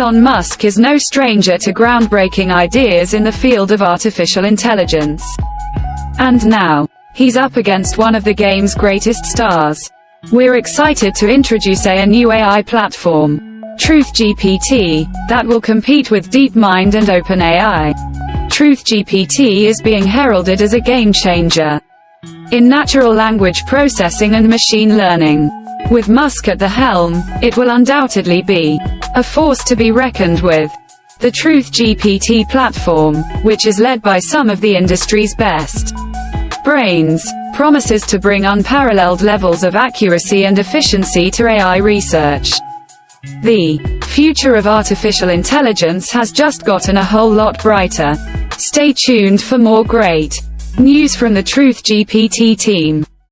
Elon Musk is no stranger to groundbreaking ideas in the field of artificial intelligence. And now, he's up against one of the game's greatest stars. We're excited to introduce a, a new AI platform, TruthGPT, that will compete with DeepMind and OpenAI. TruthGPT is being heralded as a game changer in natural language processing and machine learning. With Musk at the helm, it will undoubtedly be a force to be reckoned with. The Truth GPT platform, which is led by some of the industry's best brains, promises to bring unparalleled levels of accuracy and efficiency to AI research. The future of artificial intelligence has just gotten a whole lot brighter. Stay tuned for more great news from the Truth GPT team.